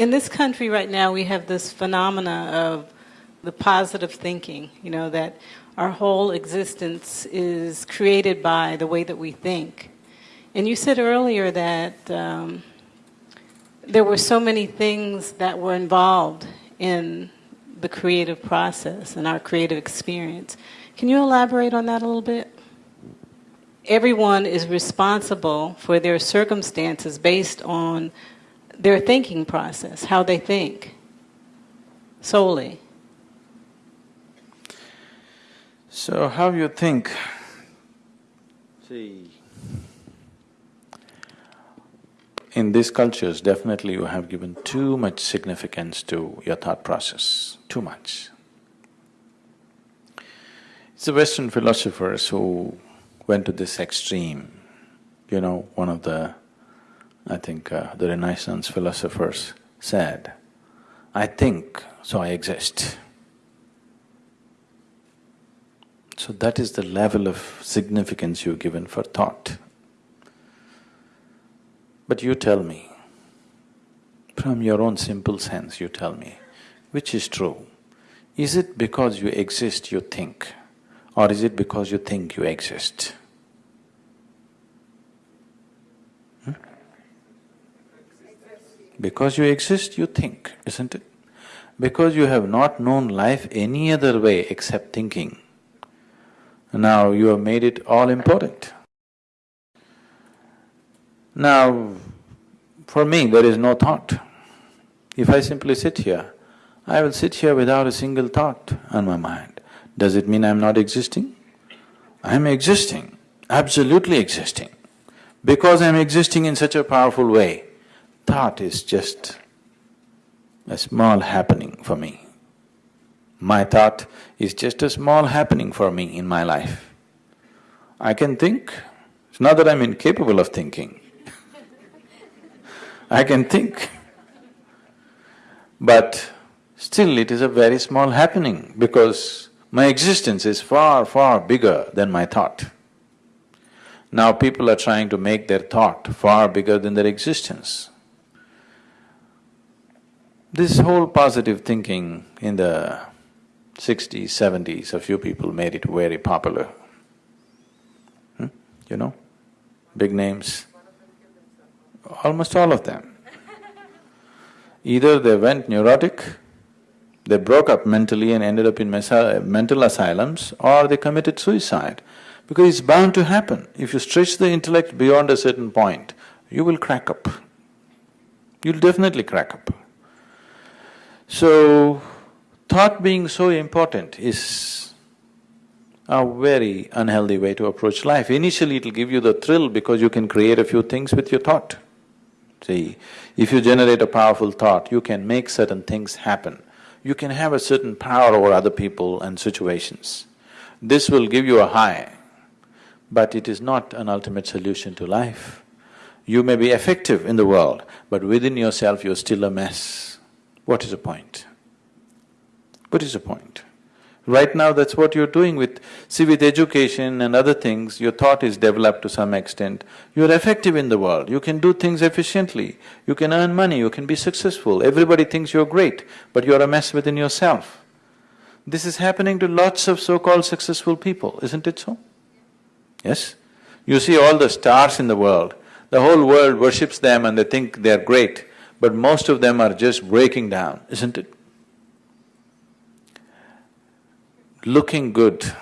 in this country right now, we have this phenomena of the positive thinking, you know, that our whole existence is created by the way that we think. And you said earlier that um, there were so many things that were involved in the creative process and our creative experience. Can you elaborate on that a little bit? Everyone is responsible for their circumstances based on their thinking process, how they think, solely. So, how you think? See, in these cultures, definitely you have given too much significance to your thought process, too much. It's the Western philosophers who went to this extreme. You know, one of the, I think uh, the Renaissance philosophers said, I think, so I exist. So that is the level of significance you've given for thought. But you tell me, from your own simple sense, you tell me, which is true? Is it because you exist you think, or is it because you think you exist? Hmm? Because you exist, you think, isn't it? Because you have not known life any other way except thinking, now you have made it all important. Now, for me, there is no thought. If I simply sit here, I will sit here without a single thought on my mind. Does it mean I'm not existing? I'm existing, absolutely existing. Because I'm existing in such a powerful way, thought is just a small happening for me. My thought is just a small happening for me in my life. I can think, it's not that I'm incapable of thinking, I can think. But still it is a very small happening because my existence is far, far bigger than my thought. Now people are trying to make their thought far bigger than their existence. This whole positive thinking in the sixties, seventies, a few people made it very popular. Hmm? You know, big names almost all of them. Either they went neurotic, they broke up mentally and ended up in mental asylums, or they committed suicide. Because it's bound to happen. If you stretch the intellect beyond a certain point, you will crack up. You'll definitely crack up. So, thought being so important is a very unhealthy way to approach life. Initially it'll give you the thrill because you can create a few things with your thought. See, if you generate a powerful thought, you can make certain things happen. You can have a certain power over other people and situations. This will give you a high, but it is not an ultimate solution to life. You may be effective in the world, but within yourself you're still a mess. What is the point? What is the point? Right now that's what you're doing with… see with education and other things, your thought is developed to some extent. You're effective in the world, you can do things efficiently, you can earn money, you can be successful, everybody thinks you're great, but you're a mess within yourself. This is happening to lots of so-called successful people, isn't it so? Yes? You see all the stars in the world, the whole world worships them and they think they're great, but most of them are just breaking down, isn't it? looking good,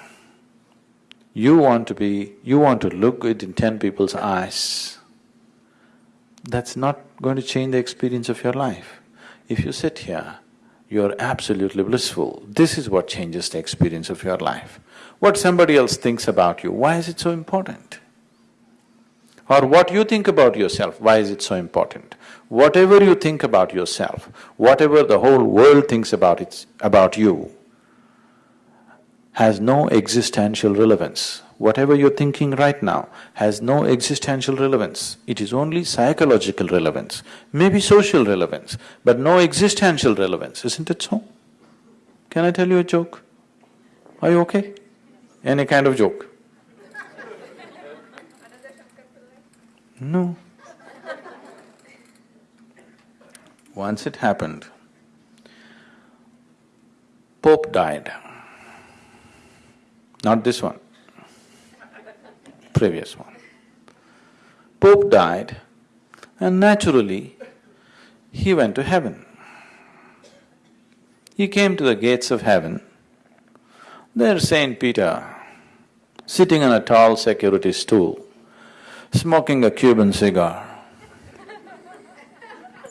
you want to be… you want to look good in ten people's eyes, that's not going to change the experience of your life. If you sit here, you're absolutely blissful. This is what changes the experience of your life. What somebody else thinks about you, why is it so important? Or what you think about yourself, why is it so important? Whatever you think about yourself, whatever the whole world thinks about it… about you, has no existential relevance. Whatever you're thinking right now has no existential relevance, it is only psychological relevance, maybe social relevance, but no existential relevance, isn't it so? Can I tell you a joke? Are you okay? Any kind of joke? No. once it happened, Pope died. Not this one, previous one. Pope died and naturally he went to heaven. He came to the gates of heaven. There's Saint Peter, sitting on a tall security stool, smoking a Cuban cigar.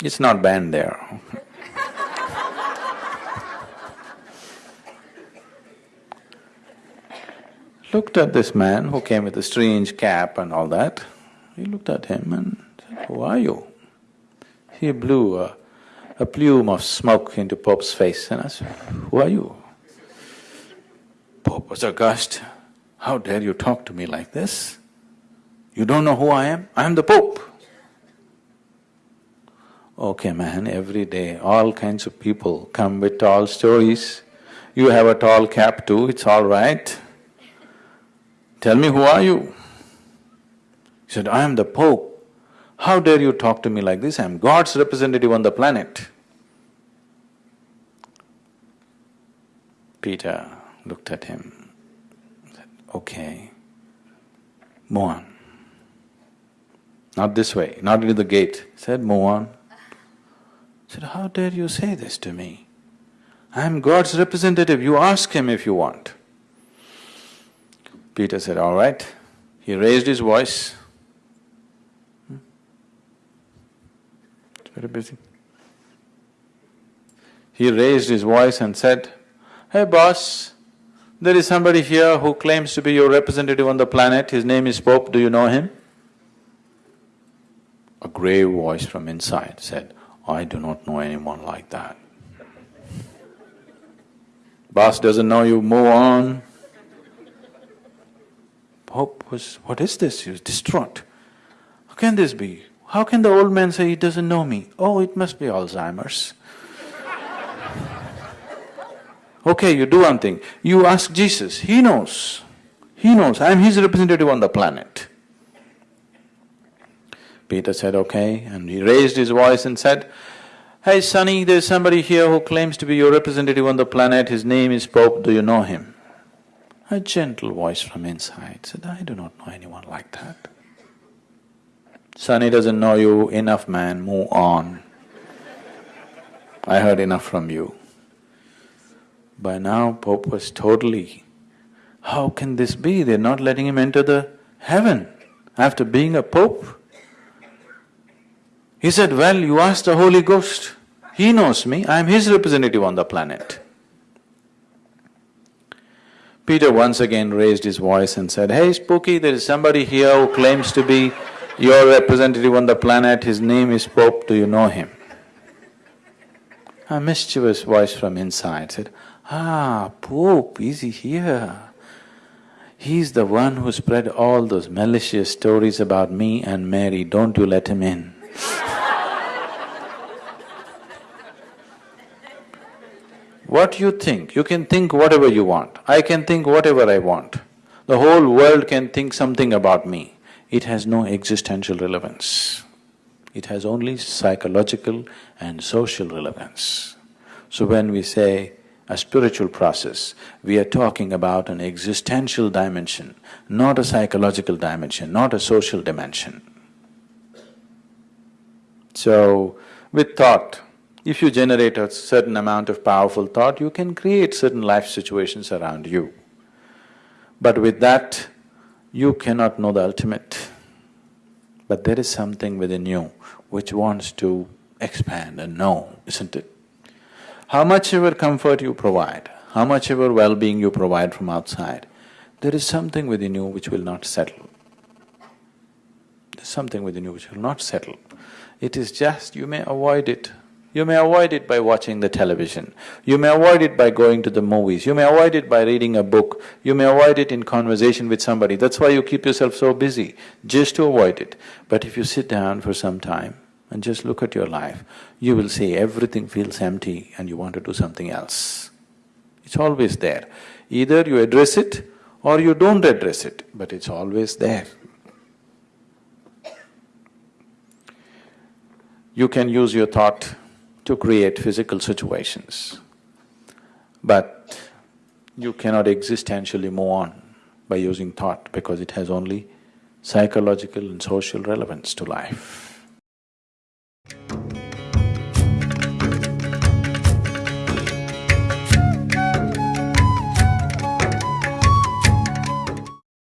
It's not banned there. Looked at this man who came with a strange cap and all that. He looked at him and said, Who are you? He blew a, a plume of smoke into Pope's face and I said, Who are you? Pope was aghast. How dare you talk to me like this? You don't know who I am? I am the Pope. Okay, man, every day all kinds of people come with tall stories. You have a tall cap too, it's all right. Tell me, who are you? He said, I am the Pope. How dare you talk to me like this? I am God's representative on the planet. Peter looked at him, said, Okay, move on. Not this way, not into the gate. Said, Move on. Said, How dare you say this to me? I am God's representative, you ask him if you want. Peter said, All right. He raised his voice. Hmm? It's very busy. He raised his voice and said, Hey boss, there is somebody here who claims to be your representative on the planet, his name is Pope, do you know him? A grave voice from inside said, I do not know anyone like that. Boss doesn't know you, move on. Pope was, what is this? He was distraught. How can this be? How can the old man say he doesn't know me? Oh, it must be Alzheimer's. okay, you do one thing. You ask Jesus, he knows. He knows, I'm his representative on the planet. Peter said, okay, and he raised his voice and said, Hey Sonny, there's somebody here who claims to be your representative on the planet, his name is Pope, do you know him? A gentle voice from inside said, I do not know anyone like that. Sonny doesn't know you, enough man, move on. I heard enough from you. By now Pope was totally, how can this be? They're not letting him enter the heaven after being a pope. He said, well, you asked the Holy Ghost. He knows me, I am his representative on the planet. Peter once again raised his voice and said, Hey Spooky, there is somebody here who claims to be your representative on the planet, his name is Pope, do you know him? A mischievous voice from inside said, Ah, Pope, is he here? He's the one who spread all those malicious stories about me and Mary, don't you let him in. What you think, you can think whatever you want, I can think whatever I want. The whole world can think something about me. It has no existential relevance. It has only psychological and social relevance. So when we say a spiritual process, we are talking about an existential dimension, not a psychological dimension, not a social dimension. So, with thought, if you generate a certain amount of powerful thought, you can create certain life situations around you. But with that, you cannot know the ultimate. But there is something within you which wants to expand and know, isn't it? How much ever comfort you provide, how much ever well-being you provide from outside, there is something within you which will not settle. There's something within you which will not settle. It is just, you may avoid it you may avoid it by watching the television, you may avoid it by going to the movies, you may avoid it by reading a book, you may avoid it in conversation with somebody. That's why you keep yourself so busy, just to avoid it. But if you sit down for some time and just look at your life, you will see everything feels empty and you want to do something else. It's always there. Either you address it or you don't address it, but it's always there. You can use your thought to create physical situations. But you cannot existentially move on by using thought because it has only psychological and social relevance to life.